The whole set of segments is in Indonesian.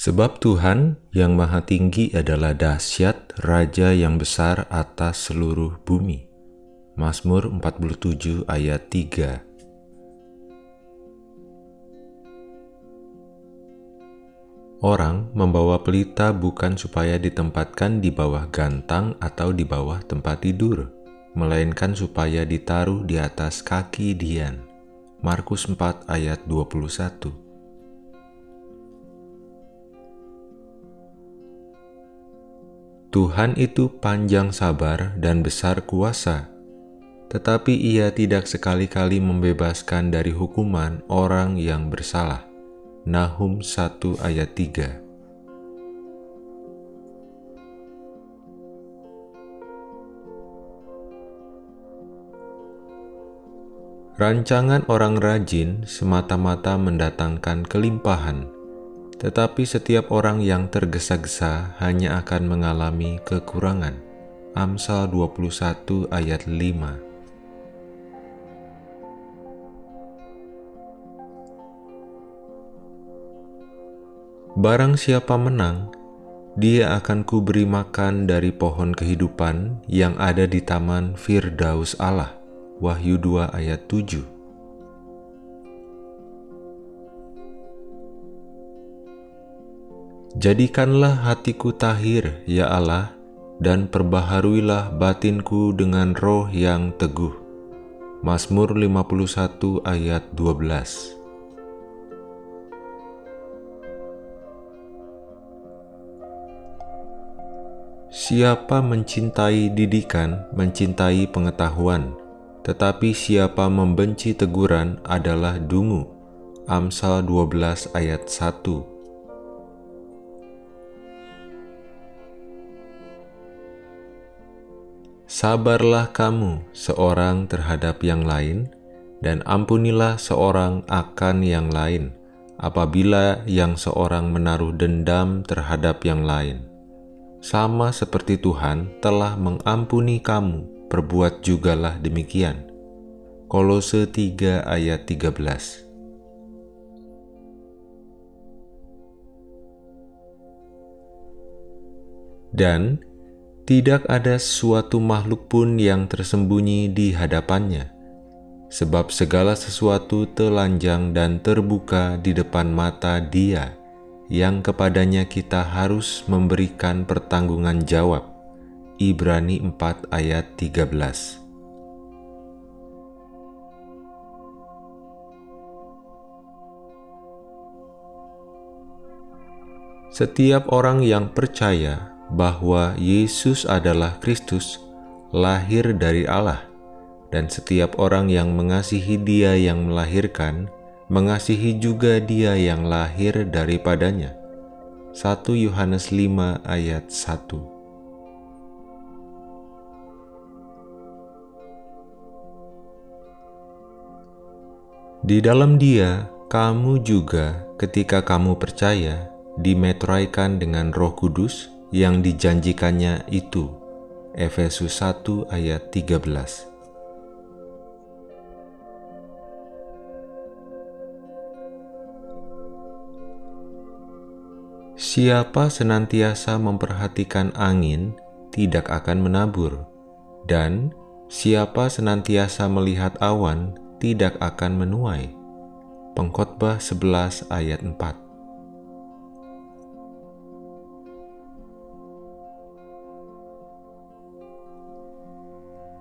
Sebab Tuhan yang Maha Tinggi adalah dahsyat, Raja yang besar atas seluruh bumi. Mazmur 47 ayat 3 Orang membawa pelita bukan supaya ditempatkan di bawah gantang atau di bawah tempat tidur, melainkan supaya ditaruh di atas kaki Dian. Markus 4 ayat 21 Tuhan itu panjang sabar dan besar kuasa, tetapi ia tidak sekali-kali membebaskan dari hukuman orang yang bersalah. Nahum 1 ayat 3 Rancangan orang rajin semata-mata mendatangkan kelimpahan, tetapi setiap orang yang tergesa-gesa hanya akan mengalami kekurangan. Amsal 21 ayat 5 Barang siapa menang, dia akan kuberi makan dari pohon kehidupan yang ada di taman Firdaus Allah. Wahyu 2 ayat 7 Jadikanlah hatiku tahir, ya Allah, dan perbaharuilah batinku dengan roh yang teguh. Mazmur 51 ayat 12 Siapa mencintai didikan, mencintai pengetahuan, tetapi siapa membenci teguran adalah dungu. Amsal 12 ayat 1 Sabarlah kamu seorang terhadap yang lain, dan ampunilah seorang akan yang lain, apabila yang seorang menaruh dendam terhadap yang lain. Sama seperti Tuhan telah mengampuni kamu, perbuat jugalah demikian. Kolose 3 ayat 13 Dan tidak ada suatu makhluk pun yang tersembunyi di hadapannya, sebab segala sesuatu telanjang dan terbuka di depan mata Dia, yang kepadanya kita harus memberikan pertanggungan jawab. Ibrani 4 ayat 13 Setiap orang yang percaya bahwa Yesus adalah Kristus, lahir dari Allah, dan setiap orang yang mengasihi Dia yang melahirkan, mengasihi juga Dia yang lahir daripadanya. 1 Yohanes 5 ayat 1 Di dalam Dia, kamu juga, ketika kamu percaya, dimetraikan dengan Roh Kudus, yang dijanjikannya itu. Efesus 1 ayat 13 Siapa senantiasa memperhatikan angin tidak akan menabur, dan siapa senantiasa melihat awan tidak akan menuai. Pengkhotbah 11 ayat 4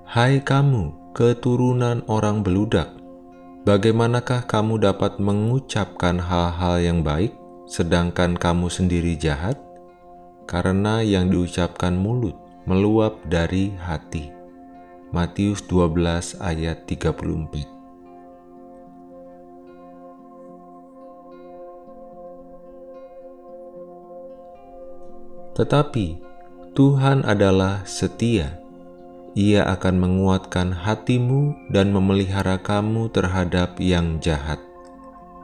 Hai kamu, keturunan orang beludak, bagaimanakah kamu dapat mengucapkan hal-hal yang baik, sedangkan kamu sendiri jahat? Karena yang diucapkan mulut meluap dari hati. Matius 12 ayat 34 Tetapi Tuhan adalah setia ia akan menguatkan hatimu dan memelihara kamu terhadap yang jahat.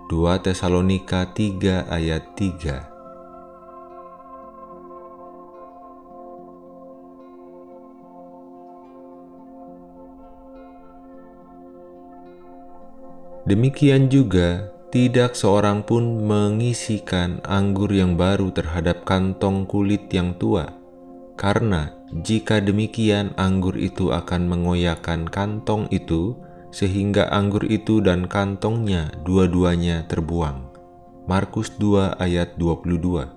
2 Tesalonika 3 ayat 3 Demikian juga tidak seorang pun mengisikan anggur yang baru terhadap kantong kulit yang tua, karena jika demikian anggur itu akan mengoyakkan kantong itu, sehingga anggur itu dan kantongnya dua-duanya terbuang. Markus 2 ayat 22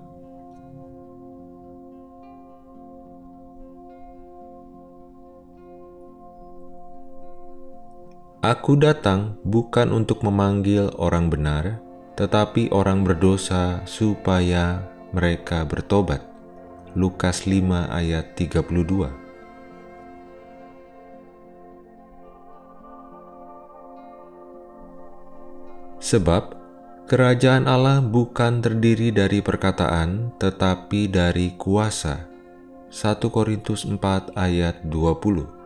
Aku datang bukan untuk memanggil orang benar, tetapi orang berdosa supaya mereka bertobat. Lukas 5 ayat 32 Sebab kerajaan Allah bukan terdiri dari perkataan, tetapi dari kuasa. 1 Korintus 4 ayat 20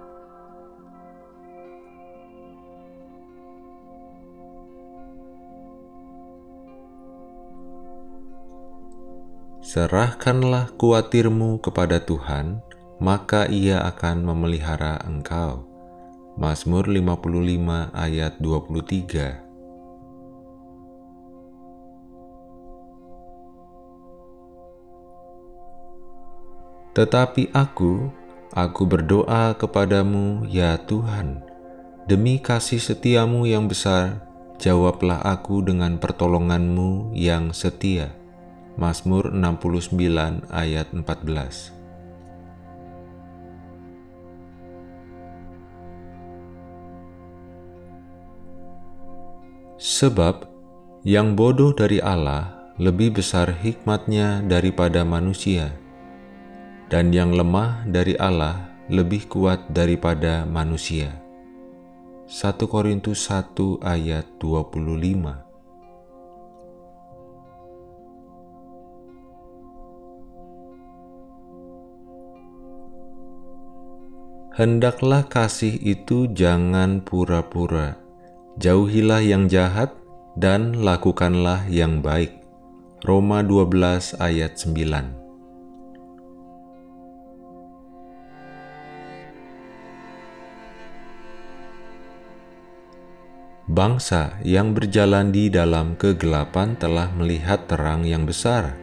Serahkanlah kuatirmu kepada Tuhan, maka ia akan memelihara engkau. Mazmur 55 ayat 23 Tetapi aku, aku berdoa kepadamu, ya Tuhan, demi kasih setiamu yang besar, jawablah aku dengan pertolonganmu yang setia. Mazmur 69 ayat 14 Sebab yang bodoh dari Allah lebih besar hikmatnya daripada manusia, dan yang lemah dari Allah lebih kuat daripada manusia. 1 Korintus 1 ayat 25 Hendaklah kasih itu jangan pura-pura. Jauhilah yang jahat dan lakukanlah yang baik. Roma 12 ayat 9 Bangsa yang berjalan di dalam kegelapan telah melihat terang yang besar.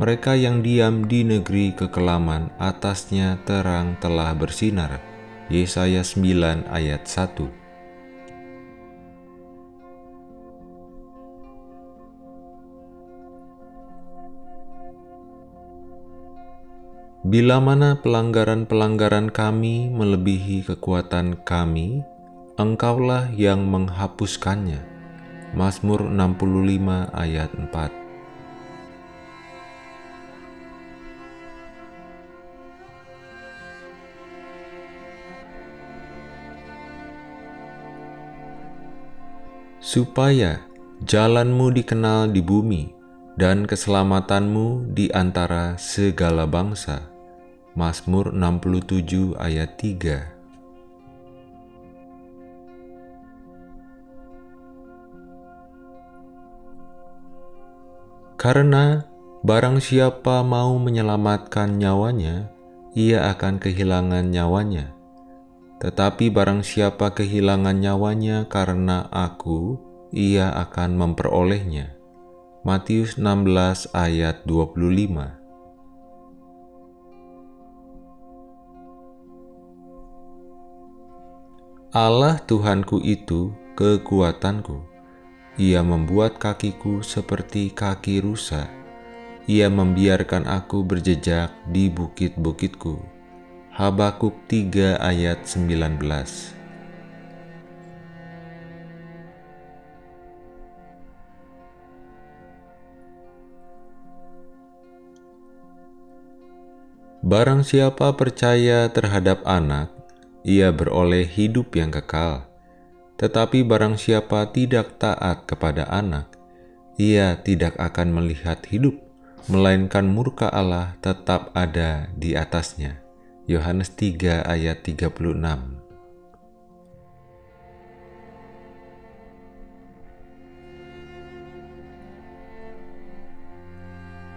Mereka yang diam di negeri kekelaman atasnya terang telah bersinar. Yesaya 9 ayat 1 Bila mana pelanggaran-pelanggaran kami melebihi kekuatan kami, Engkaulah yang menghapuskannya. Mazmur 65 ayat 4 supaya jalanmu dikenal di bumi dan keselamatanmu di antara segala bangsa. Mazmur 67 ayat 3 Karena barang siapa mau menyelamatkan nyawanya, ia akan kehilangan nyawanya tetapi barang siapa kehilangan nyawanya karena aku, ia akan memperolehnya. Matius 16 ayat 25 Allah Tuhanku itu kekuatanku. Ia membuat kakiku seperti kaki rusa. Ia membiarkan aku berjejak di bukit-bukitku Habakuk 3 ayat 19 Barang siapa percaya terhadap anak, ia beroleh hidup yang kekal. Tetapi barang siapa tidak taat kepada anak, ia tidak akan melihat hidup, melainkan murka Allah tetap ada di atasnya. Yohanes 3 ayat 36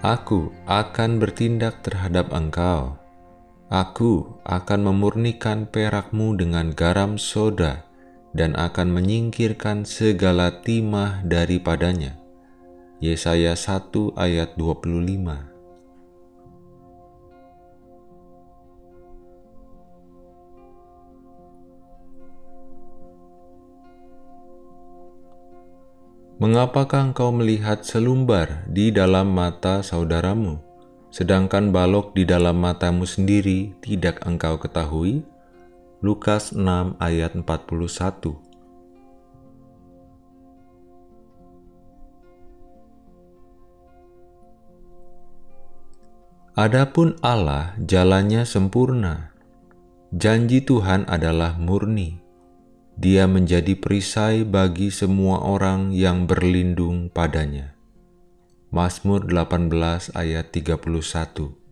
Aku akan bertindak terhadap engkau. Aku akan memurnikan perakmu dengan garam soda dan akan menyingkirkan segala timah daripadanya. Yesaya 1 ayat 25 Mengapakah engkau melihat selumbar di dalam mata saudaramu, sedangkan balok di dalam matamu sendiri tidak engkau ketahui? Lukas 6 ayat 41 Adapun Allah jalannya sempurna. Janji Tuhan adalah murni dia menjadi perisai bagi semua orang yang berlindung padanya. Mazmur 18 ayat 31